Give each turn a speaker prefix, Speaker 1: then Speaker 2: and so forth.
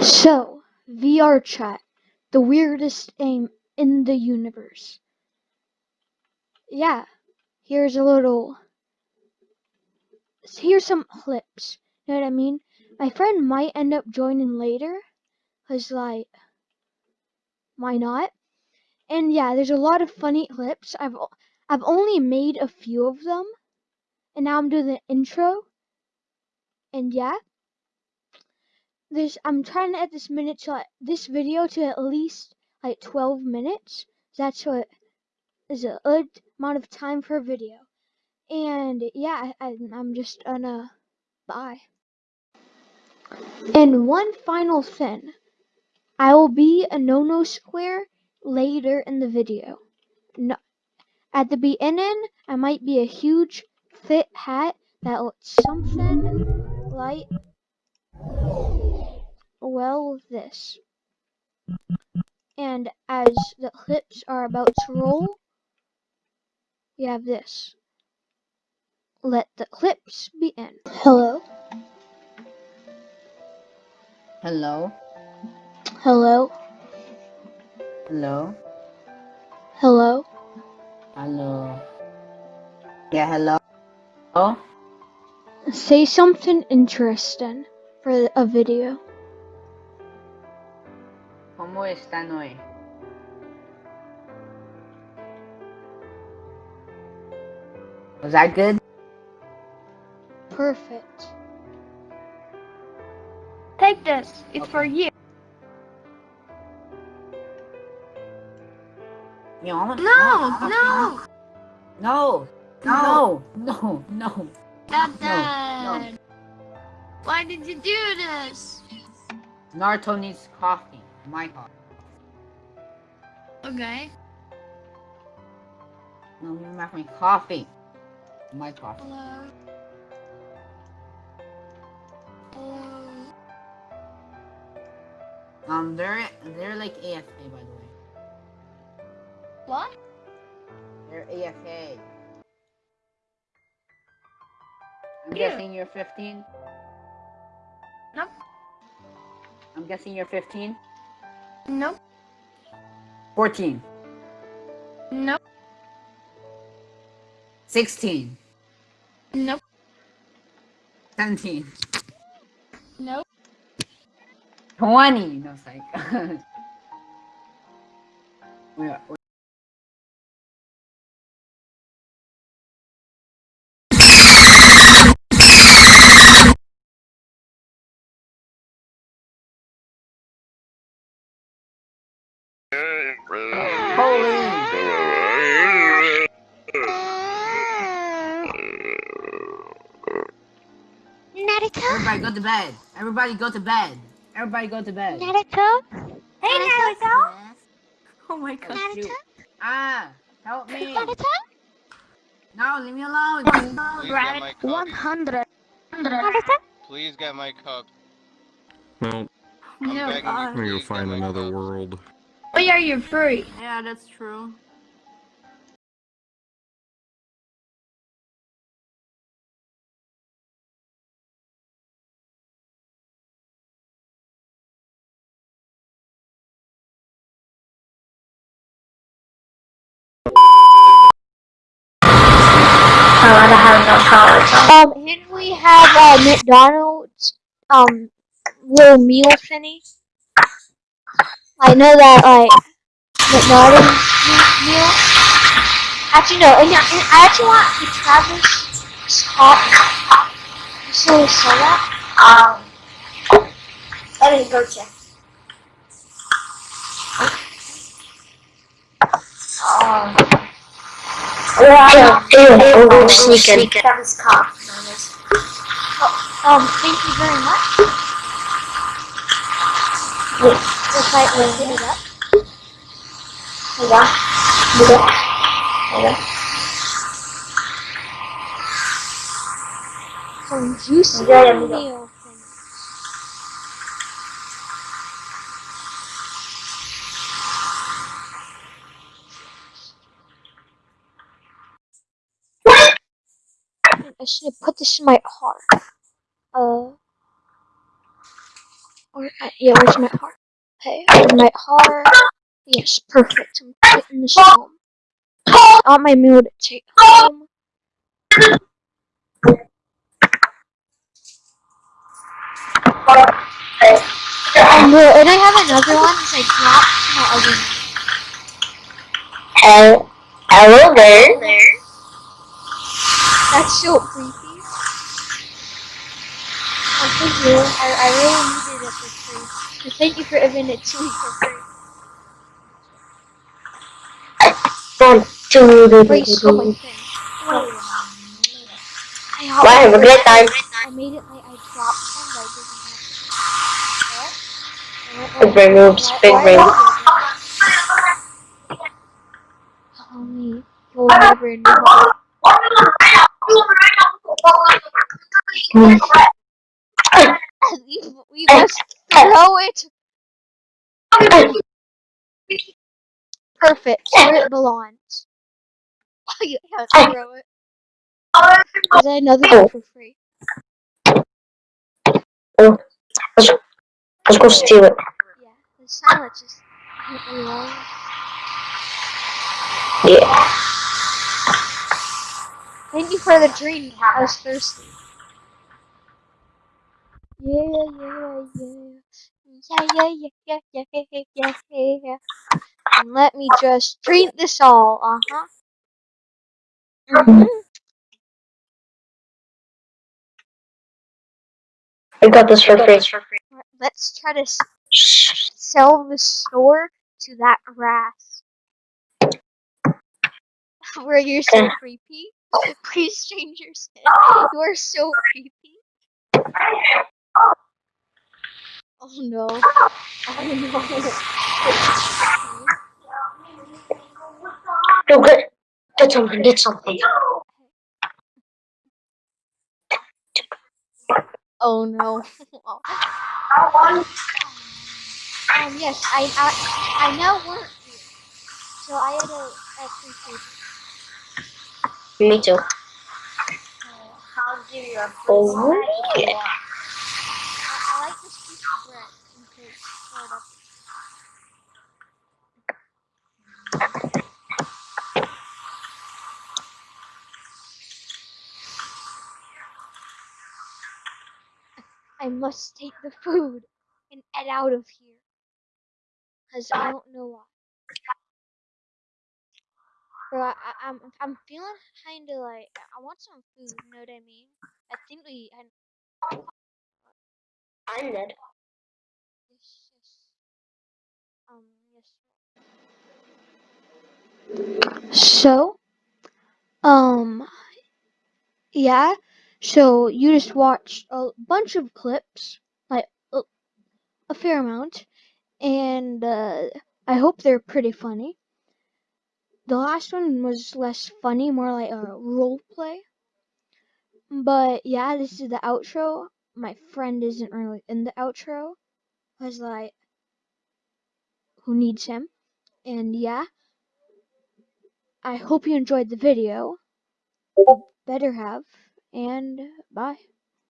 Speaker 1: So, VRChat, the weirdest game in the universe. Yeah, here's a little. Here's some clips. You know what I mean? My friend might end up joining later, cause like, why not? And yeah, there's a lot of funny clips. I've I've only made a few of them, and now I'm doing the intro. And yeah, this I'm trying to add this minute to this video to at least like 12 minutes. That's what is a good amount of time for a video. And yeah, I, I'm just gonna bye. And one final thing, I will be a no no square later in the video. No, at the beginning, I might be a huge fit hat that looks something like well this. And as the clips are about to roll, we have this. Let the clips begin. Hello.
Speaker 2: Hello.
Speaker 1: Hello.
Speaker 2: Hello.
Speaker 1: Hello.
Speaker 2: Hello. Yeah, hello. Oh.
Speaker 1: Say something interesting for a video.
Speaker 2: ¿Cómo están hoy? Was that good?
Speaker 1: Perfect.
Speaker 3: Take this. It's
Speaker 2: Okay.
Speaker 3: for you. No, no.
Speaker 2: No. No. No. No.
Speaker 3: Dad,
Speaker 2: No,
Speaker 3: Dad. Why did you do this?
Speaker 2: Naruto needs coffee. My coffee.
Speaker 3: Okay.
Speaker 2: No, you make me coffee. My coffee.
Speaker 3: Hello. Hello.
Speaker 2: Um, they're they're like AFK by the way.
Speaker 3: What?
Speaker 2: You're AFK. I'm
Speaker 3: Yeah.
Speaker 2: guessing you're 15.
Speaker 3: Nope.
Speaker 2: I'm guessing you're 15.
Speaker 3: Nope.
Speaker 2: 14.
Speaker 3: Nope.
Speaker 2: 16.
Speaker 3: Nope.
Speaker 2: 17.
Speaker 3: Nope.
Speaker 2: 20. No, psych. Wait.
Speaker 3: Naruto?
Speaker 2: Everybody go to bed. Everybody go to bed. Everybody go to bed.
Speaker 3: Naruto? Hey, Naruto?
Speaker 2: Oh my god.
Speaker 3: Naruto?
Speaker 2: shoot. Ah, help me.
Speaker 3: Naruto?
Speaker 2: No, leave me alone.
Speaker 4: Please get my cup.
Speaker 3: 100. Naruto?
Speaker 4: Please get my cup.
Speaker 5: Well,
Speaker 4: I'm
Speaker 3: No,
Speaker 4: begging
Speaker 3: uh,
Speaker 4: you,
Speaker 5: I'm gonna go find another world.
Speaker 3: Oh yeah, you're free.
Speaker 2: Yeah, that's true.
Speaker 1: Um, can we have uh, McDonald's um little meal thingy? I know that like McDonald's me- meal. Actually, no. and and I actually want the Travis Scott. You still sell that?
Speaker 3: Um, let me go check. Um,
Speaker 1: Yeah.
Speaker 3: ew, ew, sneaking. Travis Scott.
Speaker 1: Um, thank you very much. Just like we did it up.
Speaker 3: Hold on. Hold on. Hold on.
Speaker 1: Some juicy
Speaker 3: Yeah, yeah,
Speaker 1: meal things. I should to put this in my heart. Uh, or, uh, yeah, where's my heart? Okay, my heart. Yes, perfect. I'm taking this home. On my mood, to take home. And, uh, and I have another one that I dropped my oven.
Speaker 5: Hello, hello there.
Speaker 1: That's so creepy. Oh, thank you. I, I really needed it for free. Thank you for giving it to me for free.
Speaker 5: One, two, three,
Speaker 1: Wait, my
Speaker 5: oh,
Speaker 1: thing. I
Speaker 5: have a great time.
Speaker 1: I made it like I dropped some, but I didn't have
Speaker 5: Big brain moves, big brain.
Speaker 1: Tell me, you'll never know. We, we must throw it. Perfect. Where it belongs. you have to throw it. Is that another one for free?
Speaker 5: Let's go steal it.
Speaker 1: Yeah. The is.
Speaker 5: Yeah.
Speaker 1: Thank you for the dream. I was thirsty. Yeah, yeah, yeah. Yeah, yeah, yeah, yeah, yeah, yeah, yeah, yeah. And let me just drink this all, uh-huh. Mm-hmm.
Speaker 5: I got this for free.
Speaker 1: Let's try to sell the store to that rat. Where you're so creepy. Please change your skin. You are so creepy. Oh no. Oh no.
Speaker 5: No, get, get something, get something.
Speaker 1: Oh no. um, yes, I, I, I now work here. So I had a, a.
Speaker 5: Me too.
Speaker 3: I'll give you a
Speaker 5: Oh, yeah.
Speaker 1: I, like this piece of bread. in case. Hold up. I must take the food and get out of here. Cause I don't know why. Bro, I, I- I'm I'm feeling kind of like I want some food. You know what I mean? I think we. I,
Speaker 5: I'm dead.
Speaker 1: yes, yes. Um. Yes. So. Um. Yeah. So you just watched a bunch of clips, like a, a fair amount, and uh, I hope they're pretty funny. The last one was less funny, more like a role play. But yeah, this is the outro. My friend isn't really in the outro. Cause like, who needs him? And yeah, I hope you enjoyed the video. You better have. And bye.